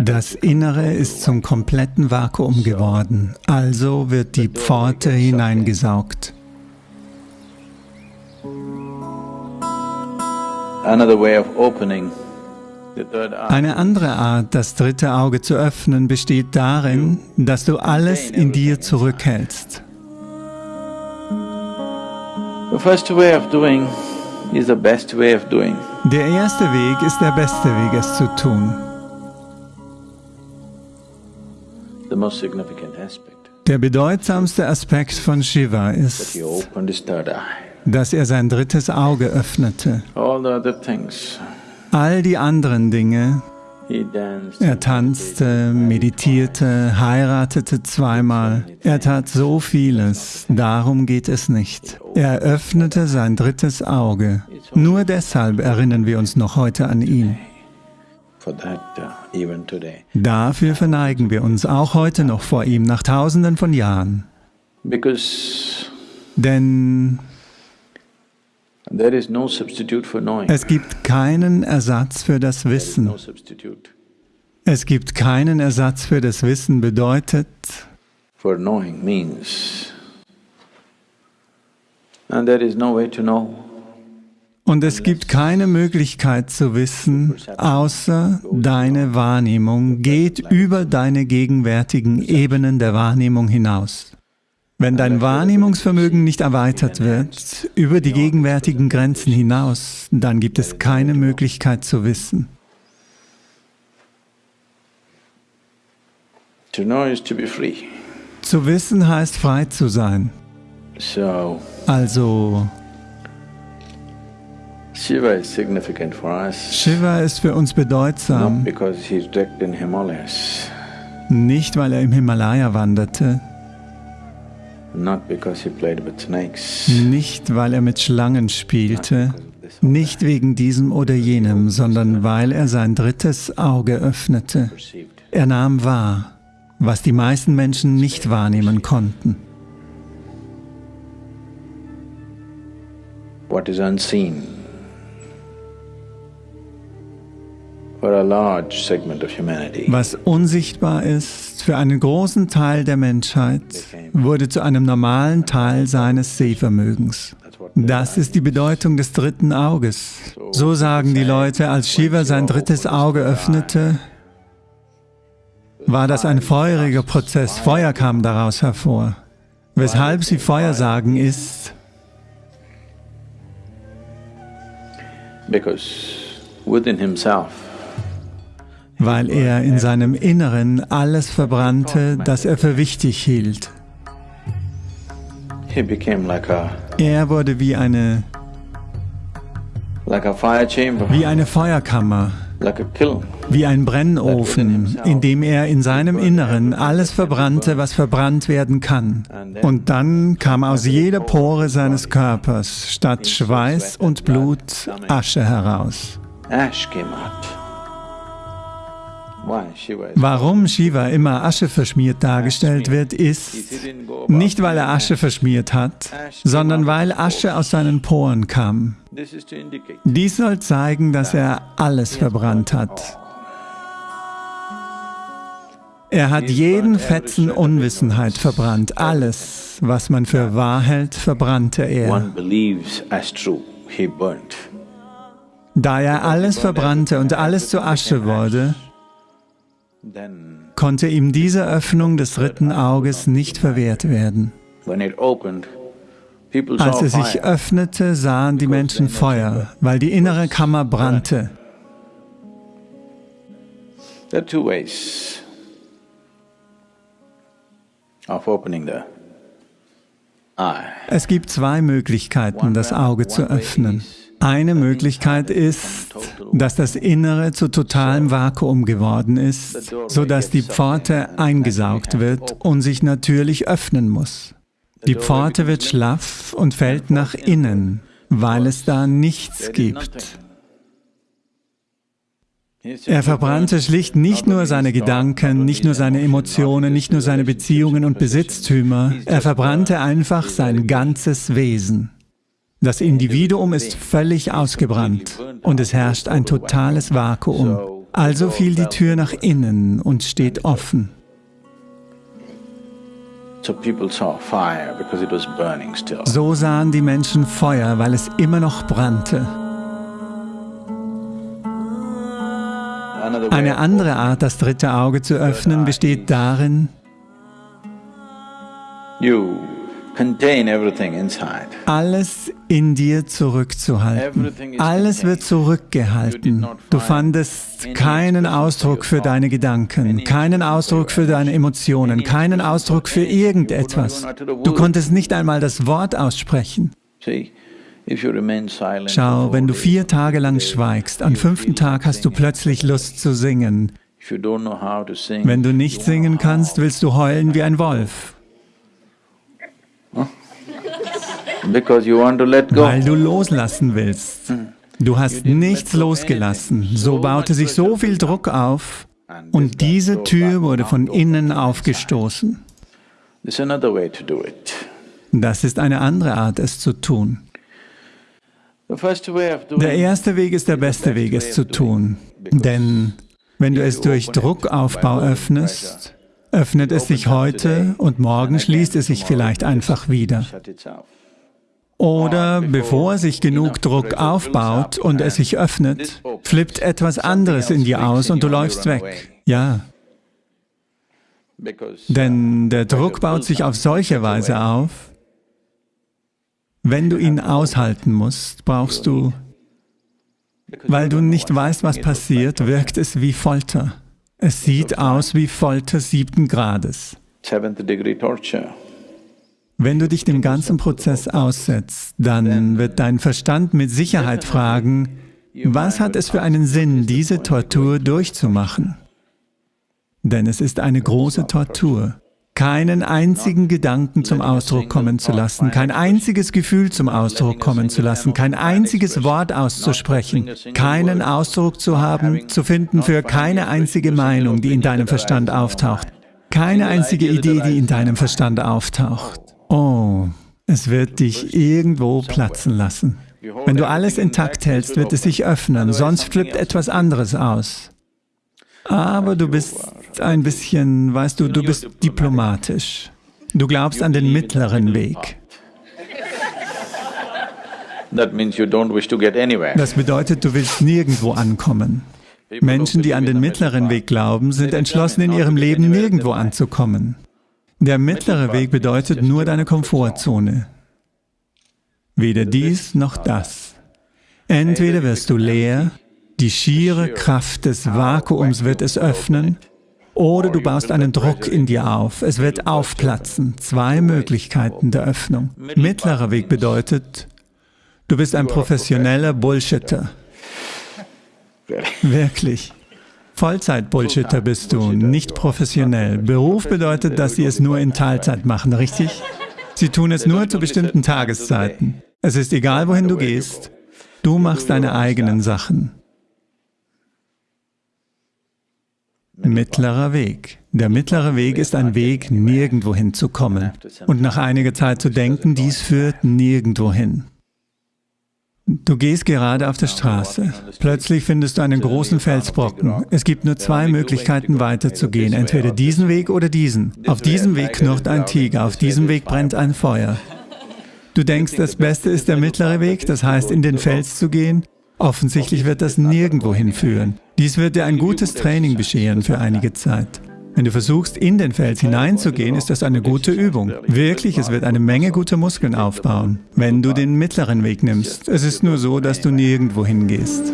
Das Innere ist zum kompletten Vakuum geworden, also wird die Pforte hineingesaugt. Eine andere Art, das dritte Auge zu öffnen, besteht darin, dass du alles in dir zurückhältst. Der erste Weg ist der beste Weg, es zu tun. Der bedeutsamste Aspekt von Shiva ist, dass er sein drittes Auge öffnete. All die anderen Dinge, er tanzte, meditierte, heiratete zweimal. Er tat so vieles. Darum geht es nicht. Er öffnete sein drittes Auge. Nur deshalb erinnern wir uns noch heute an ihn. Dafür verneigen wir uns auch heute noch vor ihm, nach tausenden von Jahren. Denn es gibt keinen Ersatz für das Wissen. Es gibt keinen Ersatz für das Wissen bedeutet, und es gibt keine Möglichkeit zu wissen, außer deine Wahrnehmung geht über deine gegenwärtigen Ebenen der Wahrnehmung hinaus. Wenn dein Wahrnehmungsvermögen nicht erweitert wird, über die gegenwärtigen Grenzen hinaus, dann gibt es keine Möglichkeit zu wissen. Zu wissen heißt frei zu sein. Also, Shiva ist für uns bedeutsam, nicht weil er im Himalaya wanderte, nicht, weil er mit Schlangen spielte, nicht wegen diesem oder jenem, sondern weil er sein drittes Auge öffnete. Er nahm wahr, was die meisten Menschen nicht wahrnehmen konnten. What is unseen Was unsichtbar ist für einen großen Teil der Menschheit, wurde zu einem normalen Teil seines Sehvermögens. Das ist die Bedeutung des dritten Auges. So sagen die Leute, als Shiva sein drittes Auge öffnete, war das ein feuriger Prozess, Feuer kam daraus hervor. Weshalb sie Feuer sagen, ist, because within himself weil er in seinem Inneren alles verbrannte, das er für wichtig hielt. Er wurde wie eine, wie eine Feuerkammer, wie ein Brennofen, in dem er in seinem Inneren alles verbrannte, was verbrannt werden kann. Und dann kam aus jeder Pore seines Körpers statt Schweiß und Blut Asche heraus. Warum Shiva immer Asche verschmiert dargestellt wird, ist nicht, weil er Asche verschmiert hat, sondern weil Asche aus seinen Poren kam. Dies soll zeigen, dass er alles verbrannt hat. Er hat jeden Fetzen Unwissenheit verbrannt. Alles, was man für wahr hält, verbrannte er. Da er alles verbrannte und alles zu Asche wurde, konnte ihm diese Öffnung des dritten Auges nicht verwehrt werden. Als es sich öffnete, sahen die Menschen Feuer, weil die innere Kammer brannte. Es gibt zwei Möglichkeiten, das Auge zu öffnen. Eine Möglichkeit ist, dass das Innere zu totalem Vakuum geworden ist, sodass die Pforte eingesaugt wird und sich natürlich öffnen muss. Die Pforte wird schlaff und fällt nach innen, weil es da nichts gibt. Er verbrannte schlicht nicht nur seine Gedanken, nicht nur seine Emotionen, nicht nur seine Beziehungen und Besitztümer, er verbrannte einfach sein ganzes Wesen. Das Individuum ist völlig ausgebrannt und es herrscht ein totales Vakuum. Also fiel die Tür nach innen und steht offen. So sahen die Menschen Feuer, weil es immer noch brannte. Eine andere Art, das dritte Auge zu öffnen, besteht darin, alles in dir zurückzuhalten. Alles wird zurückgehalten. Du fandest keinen Ausdruck für deine Gedanken, keinen Ausdruck für deine Emotionen, keinen Ausdruck für irgendetwas. Du konntest nicht einmal das Wort aussprechen. Schau, wenn du vier Tage lang schweigst, am fünften Tag hast du plötzlich Lust zu singen. Wenn du nicht singen kannst, willst du heulen wie ein Wolf. Weil du loslassen willst. Hm. Du hast nichts losgelassen. So baute sich so viel Druck auf und diese Tür wurde von innen aufgestoßen. Das ist eine andere Art, es zu tun. Der erste Weg ist der beste Weg, es zu tun. Denn wenn du es durch Druckaufbau öffnest, öffnet es sich heute und morgen schließt es sich vielleicht einfach wieder. Oder bevor sich genug Druck aufbaut und es sich öffnet, flippt etwas anderes in dir aus und du läufst weg. Ja. Denn der Druck baut sich auf solche Weise auf, wenn du ihn aushalten musst, brauchst du, weil du nicht weißt, was passiert, wirkt es wie Folter. Es sieht aus wie Folter siebten Grades. Wenn du dich dem ganzen Prozess aussetzt, dann wird dein Verstand mit Sicherheit fragen, was hat es für einen Sinn, diese Tortur durchzumachen? Denn es ist eine große Tortur, keinen einzigen Gedanken zum Ausdruck kommen zu lassen, kein einziges Gefühl zum Ausdruck kommen zu lassen, kein einziges Wort auszusprechen, keinen Ausdruck zu haben, zu finden für keine einzige Meinung, die in deinem Verstand auftaucht, keine einzige Idee, die in deinem Verstand auftaucht. Oh, es wird dich irgendwo platzen lassen. Wenn du alles intakt hältst, wird es sich öffnen, sonst flippt etwas anderes aus. Aber du bist ein bisschen, weißt du, du bist diplomatisch. Du glaubst an den mittleren Weg. Das bedeutet, du willst nirgendwo ankommen. Menschen, die an den mittleren Weg glauben, sind entschlossen, in ihrem Leben nirgendwo anzukommen. Der mittlere Weg bedeutet nur deine Komfortzone. Weder dies noch das. Entweder wirst du leer, die schiere Kraft des Vakuums wird es öffnen, oder du baust einen Druck in dir auf, es wird aufplatzen. Zwei Möglichkeiten der Öffnung. Mittlerer Weg bedeutet, du bist ein professioneller Bullshitter. Wirklich. Vollzeit-Bullshitter bist du, nicht professionell. Beruf bedeutet, dass sie es nur in Teilzeit machen, richtig? Sie tun es nur zu bestimmten Tageszeiten. Es ist egal, wohin du gehst. Du machst deine eigenen Sachen. Mittlerer Weg. Der mittlere Weg ist ein Weg, nirgendwo hinzukommen. Und nach einiger Zeit zu denken, dies führt nirgendwo hin. Du gehst gerade auf der Straße. Plötzlich findest du einen großen Felsbrocken. Es gibt nur zwei Möglichkeiten weiterzugehen, entweder diesen Weg oder diesen. Auf diesem Weg knurrt ein Tiger, auf diesem Weg brennt ein Feuer. Du denkst, das Beste ist der mittlere Weg, das heißt, in den Fels zu gehen? Offensichtlich wird das nirgendwo hinführen. Dies wird dir ein gutes Training bescheren für einige Zeit. Wenn du versuchst, in den Fels hineinzugehen, ist das eine gute Übung. Wirklich, es wird eine Menge guter Muskeln aufbauen, wenn du den mittleren Weg nimmst. Es ist nur so, dass du nirgendwo hingehst.